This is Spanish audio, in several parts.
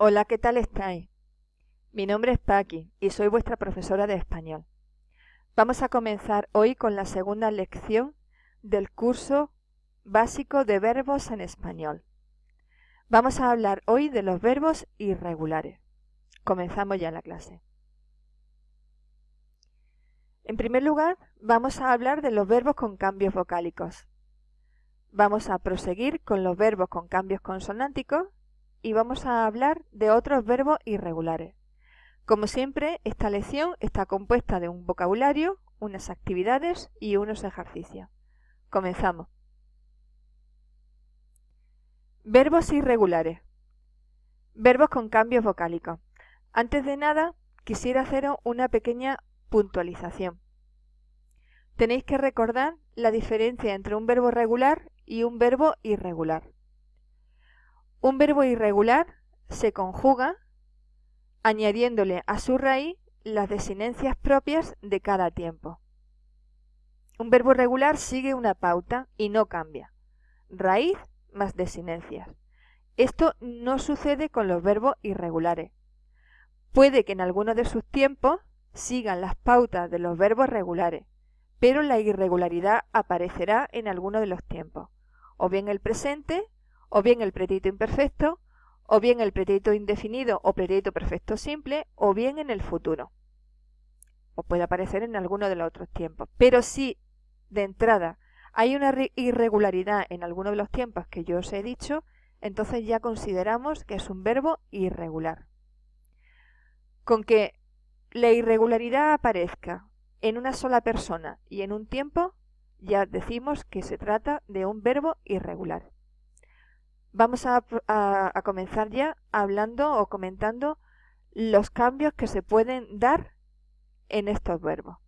Hola, ¿qué tal estáis? Mi nombre es Paqui y soy vuestra profesora de español. Vamos a comenzar hoy con la segunda lección del curso básico de verbos en español. Vamos a hablar hoy de los verbos irregulares. Comenzamos ya la clase. En primer lugar, vamos a hablar de los verbos con cambios vocálicos. Vamos a proseguir con los verbos con cambios consonánticos y vamos a hablar de otros verbos irregulares. Como siempre, esta lección está compuesta de un vocabulario, unas actividades y unos ejercicios. Comenzamos. Verbos irregulares. Verbos con cambios vocálicos. Antes de nada, quisiera haceros una pequeña puntualización. Tenéis que recordar la diferencia entre un verbo regular y un verbo irregular. Un verbo irregular se conjuga añadiéndole a su raíz las desinencias propias de cada tiempo. Un verbo regular sigue una pauta y no cambia. Raíz más desinencias. Esto no sucede con los verbos irregulares. Puede que en alguno de sus tiempos sigan las pautas de los verbos regulares, pero la irregularidad aparecerá en alguno de los tiempos, o bien el presente, o bien el pretérito imperfecto, o bien el pretérito indefinido o pretérito perfecto simple, o bien en el futuro. O puede aparecer en alguno de los otros tiempos. Pero si de entrada hay una irregularidad en alguno de los tiempos que yo os he dicho, entonces ya consideramos que es un verbo irregular. Con que la irregularidad aparezca en una sola persona y en un tiempo, ya decimos que se trata de un verbo irregular. Vamos a, comenzar ya hablando o comentando los cambios que se pueden dar en estos verbos.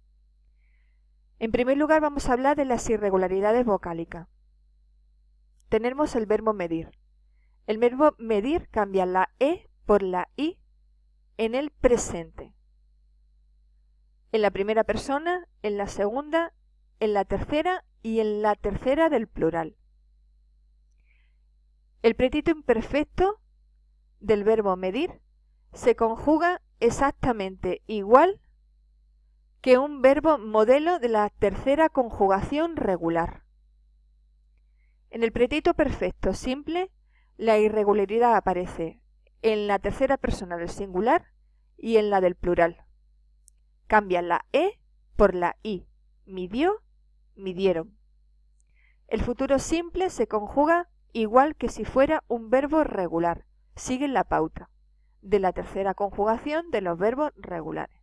En primer lugar vamos a hablar de las irregularidades vocálicas. Tenemos el verbo medir. El verbo medir cambia la E por la I en el presente en la primera persona, en la segunda, en la tercera y en la tercera del plural. El pretérito imperfecto del verbo medir se conjuga exactamente igual que un verbo modelo de la tercera conjugación regular. En el pretérito perfecto simple, la irregularidad aparece en la tercera persona del singular y en la del plural. Cambia la E por la I. Midió, midieron. El futuro simple se conjuga igual que si fuera un verbo regular. Sigue la pauta de la tercera conjugación de los verbos regulares.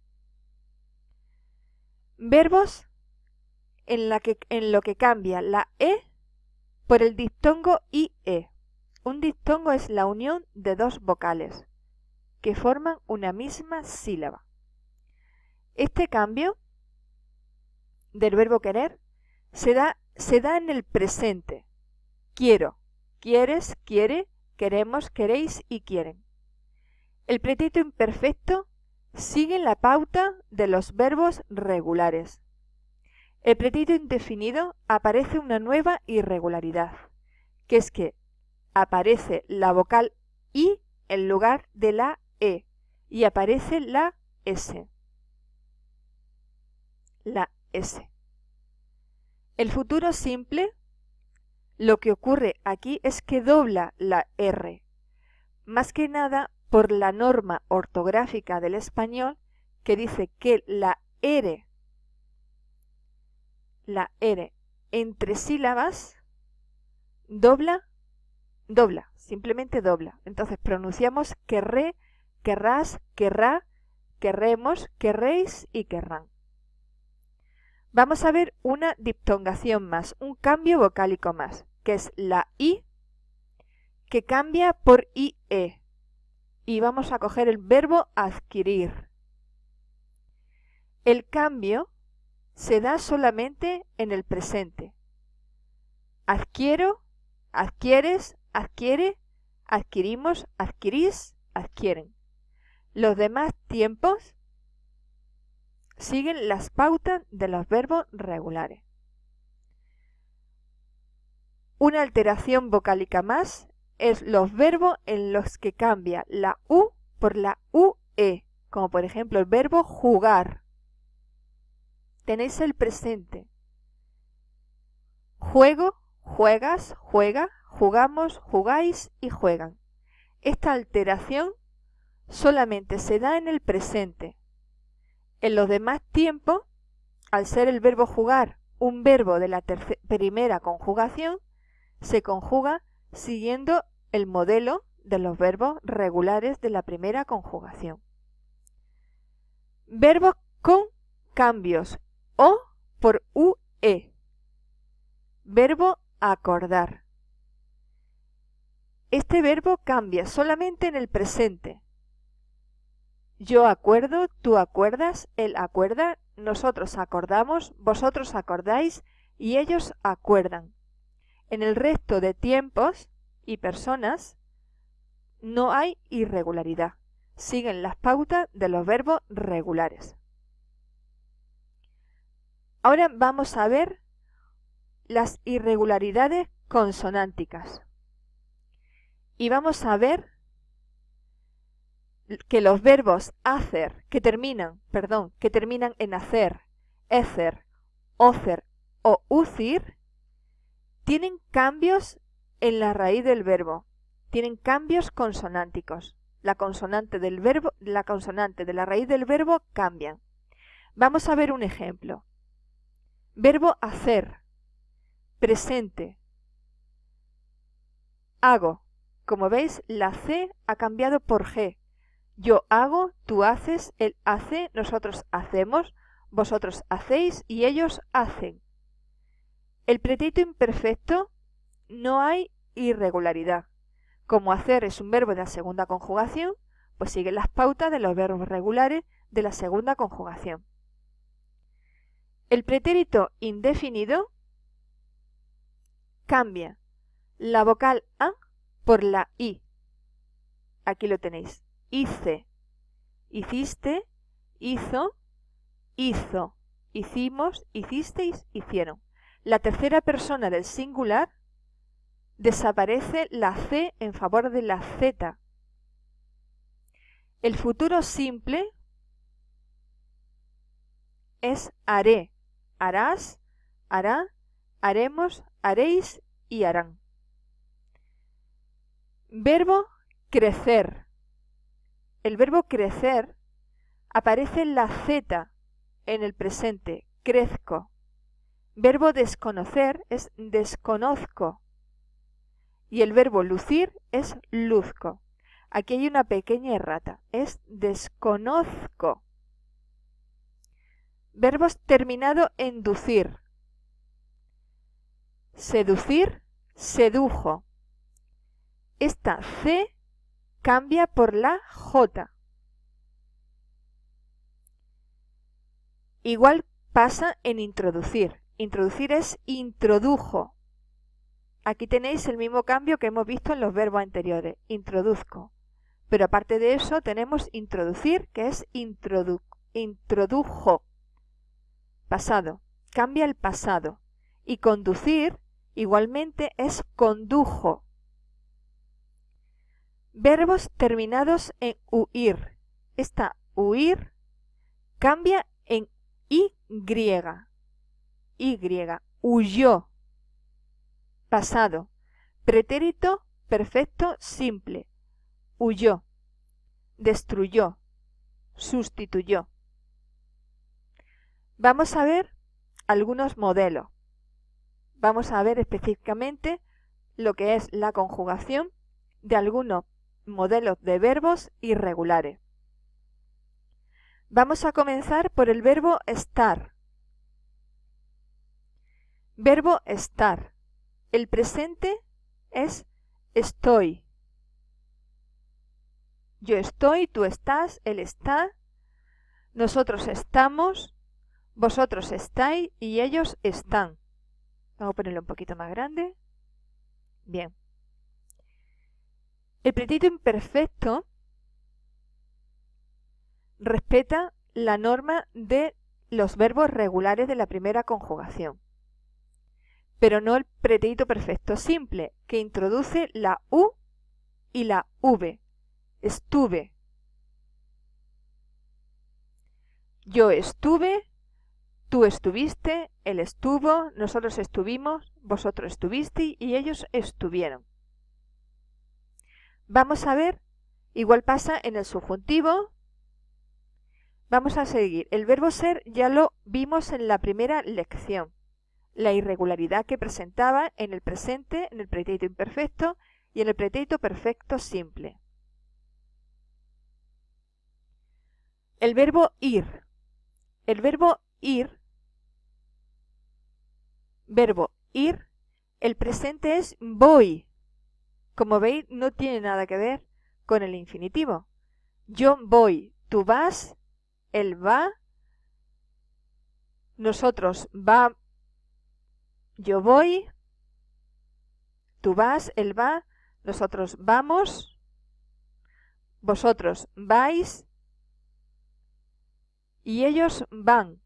Verbos en lo que cambia la E por el diptongo IE. Un diptongo es la unión de dos vocales que forman una misma sílaba. Este cambio del verbo querer se da, se da en el presente. Quiero, quieres, quiere, queremos, queréis y quieren. El pretérito imperfecto sigue la pauta de los verbos regulares. El pretérito indefinido aparece una nueva irregularidad, que es que aparece la vocal I en lugar de la E y aparece la S la S. El futuro simple, lo que ocurre aquí es que dobla la R, más que nada por la norma ortográfica del español que dice que la R, la R entre sílabas dobla, dobla, simplemente dobla. Entonces pronunciamos querré, querrás, querrá, querremos, querréis y querrán. Vamos a ver una diptongación más, un cambio vocálico más, que es la I que cambia por IE. Y vamos a coger el verbo adquirir. El cambio se da solamente en el presente. Adquiero, adquieres, adquiere, adquirimos, adquirís, adquieren. Los demás tiempos siguen las pautas de los verbos regulares. Una alteración vocálica más es los verbos en los que cambia la U por la UE, como por ejemplo el verbo jugar. Tenéis el presente. Juego, juegas, juega, jugamos, jugáis y juegan. Esta alteración solamente se da en el presente. En los demás tiempos, al ser el verbo jugar un verbo de la primera conjugación, se conjuga siguiendo el modelo de los verbos regulares de la primera conjugación. Verbos con cambios o por UE. Verbo acordar. Este verbo cambia solamente en el presente. Yo acuerdo, tú acuerdas, él acuerda, nosotros acordamos, vosotros acordáis y ellos acuerdan. En el resto de tiempos y personas no hay irregularidad. Siguen las pautas de los verbos regulares. Ahora vamos a ver las irregularidades consonánticas. Y vamos a ver que los verbos hacer, que terminan, perdón, que terminan en hacer, ecer, ocer o ucir, tienen cambios en la raíz del verbo, tienen cambios consonánticos. La consonante del verbo, la consonante de la raíz del verbo cambian. Vamos a ver un ejemplo. Verbo hacer, presente, hago. Como veis, la C ha cambiado por G. Yo hago, tú haces, él hace, nosotros hacemos, vosotros hacéis y ellos hacen. El pretérito imperfecto no hay irregularidad. Como hacer es un verbo de la segunda conjugación, pues sigue las pautas de los verbos regulares de la segunda conjugación. El pretérito indefinido cambia la vocal A por la I. Aquí lo tenéis. Hice, hiciste, hizo, hizo, hicimos, hicisteis, hicieron la tercera persona del singular, desaparece la C en favor de la Z. El futuro simple es haré, harás, hará, haremos, haréis y harán. Verbo crecer. El verbo crecer aparece la Z en el presente, crezco. Verbo desconocer es desconozco. Y el verbo lucir es luzco. Aquí hay una pequeña errata. Es desconozco. Verbos terminado en ducir. Seducir, sedujo. Esta C cambia por la J. Igual pasa en introducir. Introducir es introdujo. Aquí tenéis el mismo cambio que hemos visto en los verbos anteriores. Introduzco. Pero aparte de eso tenemos introducir, que es introdu introdujo. Pasado. Cambia el pasado. Y conducir, igualmente, es condujo. Verbos terminados en huir. Esta huir cambia en y y, huyó. Pasado. Pretérito perfecto simple. Huyó. Destruyó. Sustituyó. Vamos a ver algunos modelos. Vamos a ver específicamente lo que es la conjugación de algunos modelos de verbos irregulares. Vamos a comenzar por el verbo estar. Verbo estar. El presente es estoy. Yo estoy, tú estás, él está, nosotros estamos, vosotros estáis y ellos están. Vamos a ponerlo un poquito más grande. Bien. El pretérito imperfecto respeta la norma de los verbos regulares de la primera conjugación pero no el pretérito perfecto simple, que introduce la U y la V. Estuve. Yo estuve, tú estuviste, él estuvo, nosotros estuvimos, vosotros estuvisteis y ellos estuvieron. Vamos a ver, igual pasa en el subjuntivo. Vamos a seguir. El verbo ser ya lo vimos en la primera lección. La irregularidad que presentaba en el presente, en el pretérito imperfecto y en el pretérito perfecto simple. El verbo ir. El verbo ir, verbo ir, el presente es voy. Como veis, no tiene nada que ver con el infinitivo. Yo voy, tú vas, él va, nosotros va, yo voy, tú vas, él va, nosotros vamos, vosotros vais y ellos van.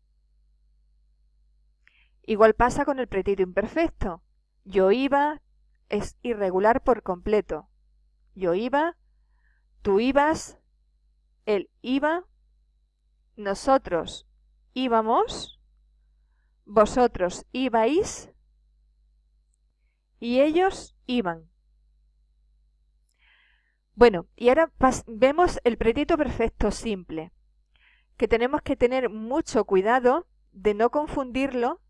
Igual pasa con el pretérito imperfecto. Yo iba es irregular por completo. Yo iba, tú ibas, él iba, nosotros íbamos, vosotros ibais y ellos iban. Bueno, y ahora vemos el pretérito perfecto simple, que tenemos que tener mucho cuidado de no confundirlo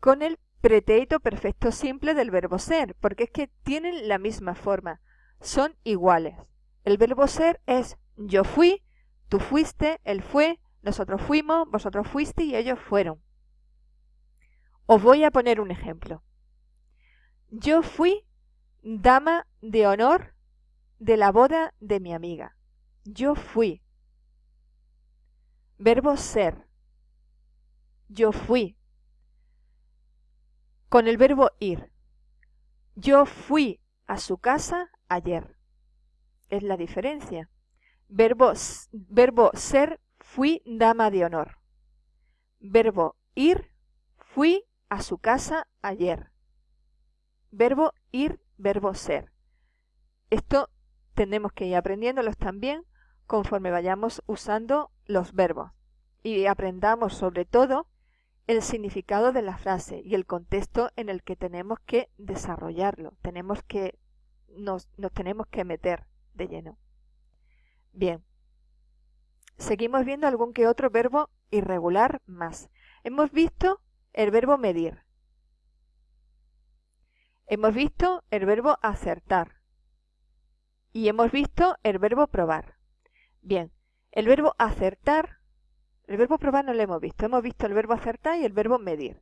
con el pretérito perfecto simple del verbo ser, porque es que tienen la misma forma, son iguales. El verbo ser es yo fui, tú fuiste, él fue, nosotros fuimos, vosotros fuiste y ellos fueron. Os voy a poner un ejemplo. Yo fui dama de honor de la boda de mi amiga. Yo fui. Verbo ser. Yo fui con el verbo ir. Yo fui a su casa ayer. Es la diferencia. Verbo, verbo ser, fui dama de honor. Verbo ir, fui a su casa ayer. Verbo ir, verbo ser. Esto tenemos que ir aprendiéndolos también conforme vayamos usando los verbos. Y aprendamos sobre todo el significado de la frase y el contexto en el que tenemos que desarrollarlo. Tenemos que, nos, nos tenemos que meter de lleno. Bien. Seguimos viendo algún que otro verbo irregular más. Hemos visto el verbo medir. Hemos visto el verbo acertar. Y hemos visto el verbo probar. Bien, el verbo acertar el verbo probar no lo hemos visto. Hemos visto el verbo acertar y el verbo medir.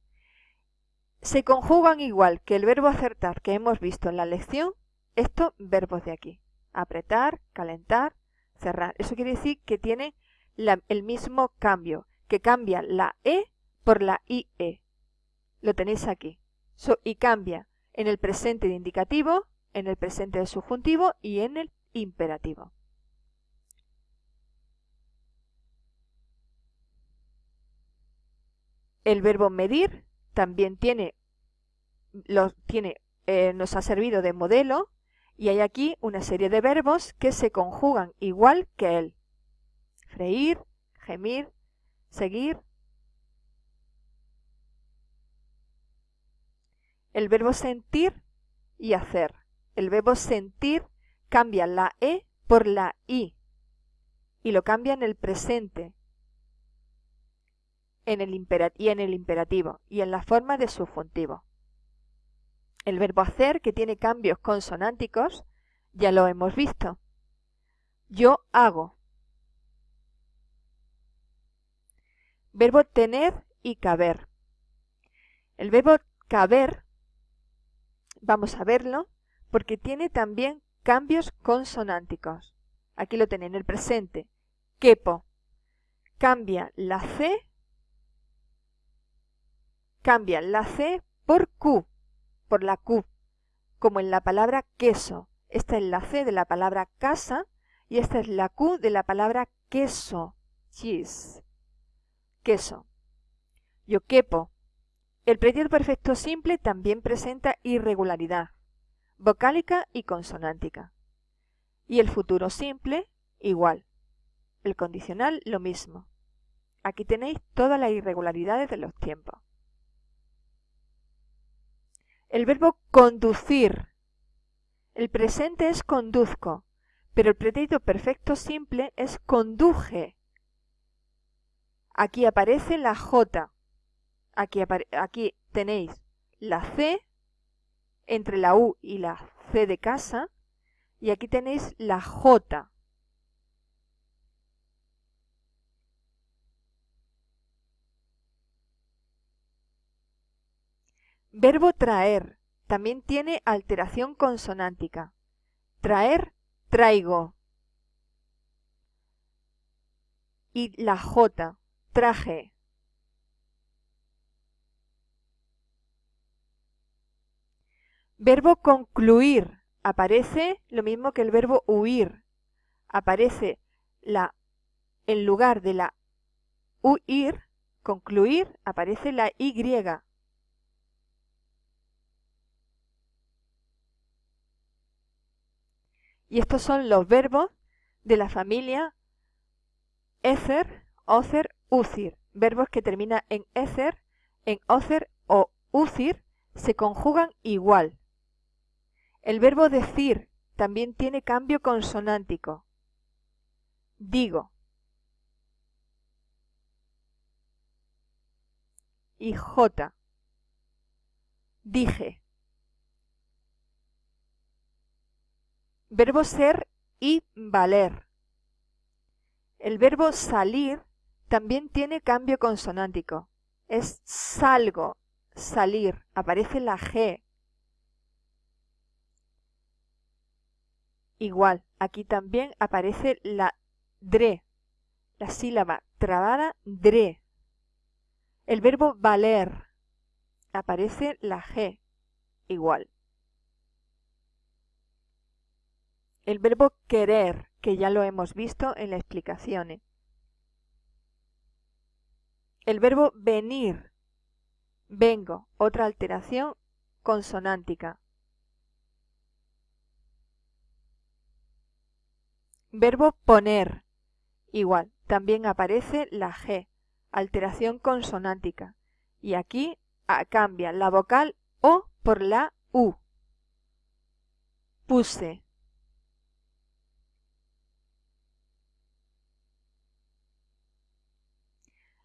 Se conjugan igual que el verbo acertar que hemos visto en la lección estos verbos de aquí. Apretar, calentar, cerrar. Eso quiere decir que tienen el mismo cambio, que cambia la E por la IE. Lo tenéis aquí. y cambia en el presente de indicativo, en el presente de subjuntivo y en el imperativo. El verbo medir también tiene, tiene eh, nos ha servido de modelo y hay aquí una serie de verbos que se conjugan igual que él. Freír, gemir, seguir. El verbo sentir y hacer. El verbo sentir cambia la E por la I y lo cambia en el presente en el y en el imperativo y en la forma de subjuntivo. El verbo hacer, que tiene cambios consonánticos, ya lo hemos visto. Yo hago. Verbo tener y caber. El verbo caber, vamos a verlo, porque tiene también cambios consonánticos. Aquí lo tenéis en el presente. Quepo. Cambia la C cambian la C por Q, por la Q, como en la palabra queso. Esta es la C de la palabra casa y esta es la Q de la palabra queso, cheese, queso. Yo quepo. El pretérito perfecto simple también presenta irregularidad, vocálica y consonántica. Y el futuro simple, igual. El condicional, lo mismo. Aquí tenéis todas las irregularidades de los tiempos. El verbo conducir. El presente es conduzco, pero el pretérito perfecto simple es conduje. Aquí aparece la J. Aquí, aquí tenéis la C entre la U y la C de casa. Y aquí tenéis la J. Verbo traer también tiene alteración consonántica. Traer, traigo. Y la J, traje. Verbo concluir. Aparece lo mismo que el verbo huir. Aparece la, en lugar de la huir, concluir, aparece la Y. Y estos son los verbos de la familia ether, ocer, ucir. Verbos que terminan en ether, en ocer o ucir se conjugan igual. El verbo decir también tiene cambio consonántico. Digo. Y J. Dije. Verbo ser y valer. El verbo salir también tiene cambio consonántico. Es salgo, salir. Aparece la G. Igual, aquí también aparece la dre, la sílaba trabada dre. El verbo valer, aparece la G, igual. el verbo querer, que ya lo hemos visto en las explicaciones. El verbo venir, vengo, otra alteración consonántica. Verbo poner, igual, también aparece la G, alteración consonántica. Y aquí ah, cambia la vocal O por la U. Puse,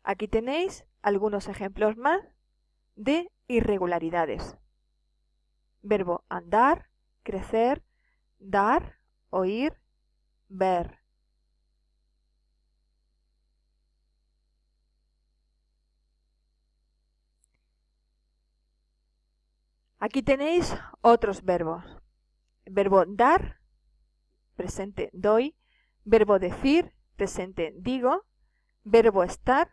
Aquí tenéis algunos ejemplos más de irregularidades. Verbo andar, crecer, dar, oír, ver. Aquí tenéis otros verbos. Verbo dar, presente doy. Verbo decir, presente digo. Verbo estar,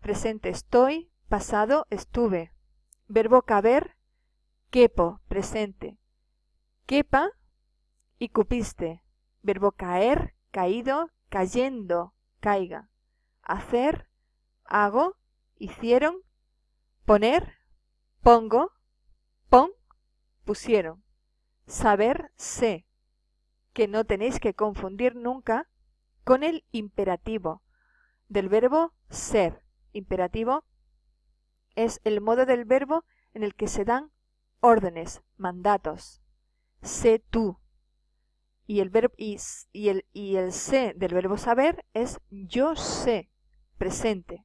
presente estoy, pasado estuve. Verbo caber, quepo, presente. Quepa y cupiste. Verbo caer, caído, cayendo, caiga. Hacer, hago, hicieron. Poner, pongo, pon, pusieron. Saber, sé. Que no tenéis que confundir nunca con el imperativo del verbo ser imperativo es el modo del verbo en el que se dan órdenes, mandatos. Sé tú. Y el, y, el, y el sé del verbo saber es yo sé, presente.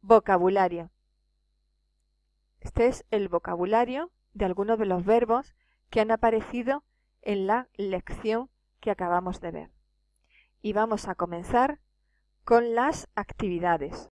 Vocabulario. Este es el vocabulario de algunos de los verbos que han aparecido en la lección que acabamos de ver y vamos a comenzar con las actividades.